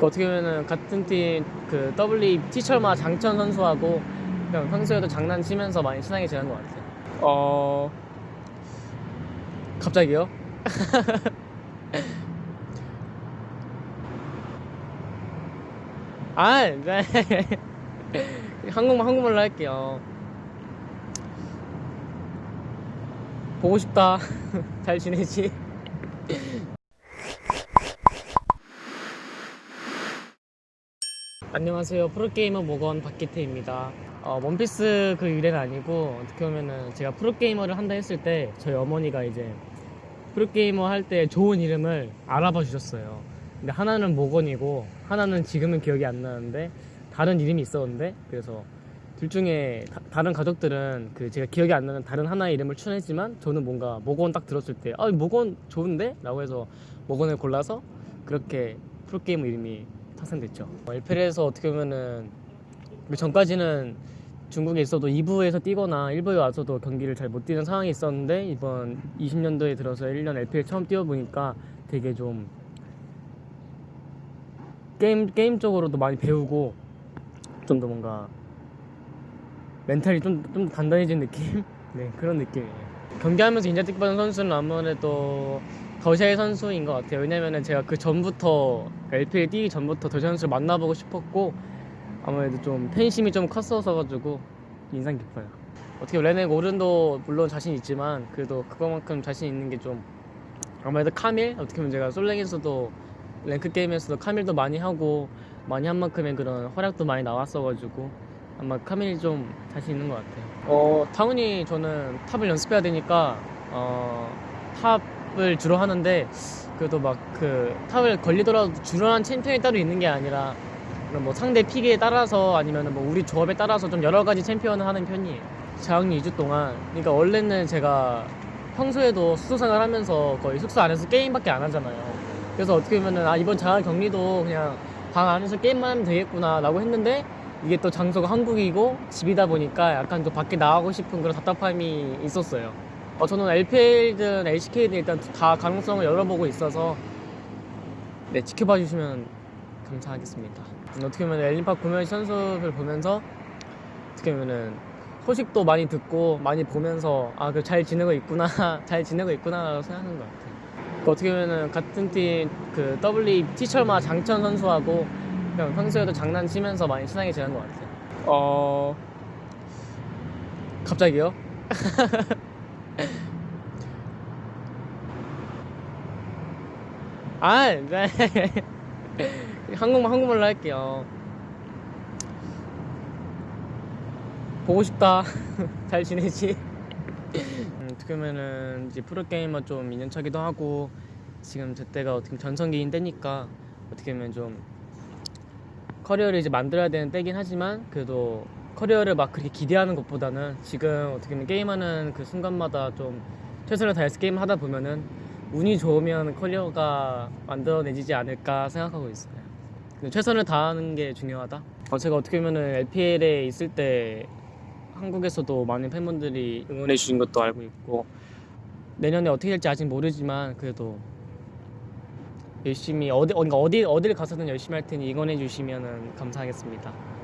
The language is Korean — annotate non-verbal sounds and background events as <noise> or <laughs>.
그 어떻게 보면은 같은 팀 그 WE 티철마 장천 선수하고 그냥 평소에도 장난치면서 많이 친하게 지낸 것 같아요. 어 갑자기요? <laughs> 아, 네. <laughs> 한국말 한국말로 할게요. 보고 싶다. <laughs> 잘 지내지? 안녕하세요. 프로게이머 모건 박기태입니다. 어, 원피스 그 유래는 아니고 어떻게 보면은 제가 프로게이머를 한다 했을 때 저희 어머니가 이제 프로게이머 할 때 좋은 이름을 알아봐 주셨어요. 근데 하나는 모건이고 하나는 지금은 기억이 안 나는데 다른 이름이 있었는데 그래서 둘 중에 다, 른 가족들은 그 제가 기억이 안 나는 다른 하나의 이름을 추천했지만 저는 뭔가 모건 딱 들었을 때 아 모건 좋은데? 라고 해서 모건을 골라서 그렇게 프로게이머 이름이 탄생됐죠 어, LPL에서 어떻게 보면은 그 전까지는 중국에 있어도 2부에서 뛰거나 1부에 와서도 경기를 잘 못 뛰는 상황이 있었는데 이번 20년도에 들어서 1년 LPL 처음 뛰어보니까 되게 좀 게임 게임적으로도 많이 배우고 좀 더 뭔가 멘탈이 좀, 좀 단단해진 느낌? <laughs> 네, 그런 느낌이에요. 경기하면서 인자틱받은 선수는 아무래도 더샤의 선수인 것 같아요. 왜냐면은 제가 그 전부터, LPL 뛰기 전부터 더샤 선수를 만나보고 싶었고, 아무래도 좀 팬심이 좀 컸어서 가지고, 인상 깊어요. 어떻게 레넥 오른도 물론 자신 있지만, 그래도 그거만큼 자신 있는 게 좀, 아무래도 카밀? 어떻게 보면 제가 솔랭에서도, 랭크 게임에서도 카밀도 많이 하고, 많이 한 만큼의 그런 활약도 많이 나왔어가지고, 아마 카밀이 좀 자신 있는 것 같아요. 어, 타운이 저는 top을 연습해야 되니까 어, top을 주로 하는데 그래도 막 그 top을 걸리더라도 주로 한 챔피언이 따로 있는 게 아니라 그런 뭐 상대 pick에 따라서 아니면 뭐 우리 조합에 따라서 좀 여러 가지 챔피언을 하는 편이에요. 자가격리 2주 동안 그러니까 원래는 제가 평소에도 숙소 생활 하면서 거의 숙소 안에서 게임밖에 안 하잖아요. 그래서 어떻게 보면은 아 이번 자가 격리도 그냥 방 안에서 게임만 하면 되겠구나 라고 했는데 이게 또 장소가 한국이고 집이다 보니까 약간 또 밖에 나가고 싶은 그런 답답함이 있었어요. 어, 저는 LPL든 LCK든 일단 다 가능성을 열어보고 있어서 네, 지켜봐 주시면 감사하겠습니다. 음, 어떻게 보면 엘린파 구면 선수들 보면서 어떻게 보면은 소식도 많이 듣고 많이 보면서 아, 그 잘 지내고 있구나, <laughs> 잘 지내고 있구나라고 생각하는 것 같아요. 그 어떻게 보면은 같은 팀그 WE 티철마 장천 선수하고 그냥 평소에도 장난치면서 많이 친하게 지낸 것 같아요. 어 갑자기요? <laughs> 아, 네. <laughs> 한국말 한국말로 할게요. 보고 싶다. <laughs> 잘 지내지? 음, 어떻게 보면은 이제 프로게이머 좀 2년 차기도 하고 지금 제 때가 어떻게 전성기인 때니까 어떻게 보면 좀 커리어를 이제 만들어야 되는 때긴 하지만 그래도 커리어를 막 그렇게 기대하는 것보다는 지금 어떻게 보면 게임하는 그 순간마다 좀 최선을 다해서 게임을 하다 보면은 운이 좋으면 커리어가 만들어내지지 않을까 생각하고 있어요. 최선을 다하는 게 중요하다. 어, 제가 어떻게 보면은 LPL에 있을 때 한국에서도 많은 팬분들이 응원해 주신 것도 알고 있고 내년에 어떻게 될지 아직 모르지만 그래도 열심히 어디 그러니까 어디 어디를 가서든 열심히 할 테니 응원해 주시면 감사하겠습니다.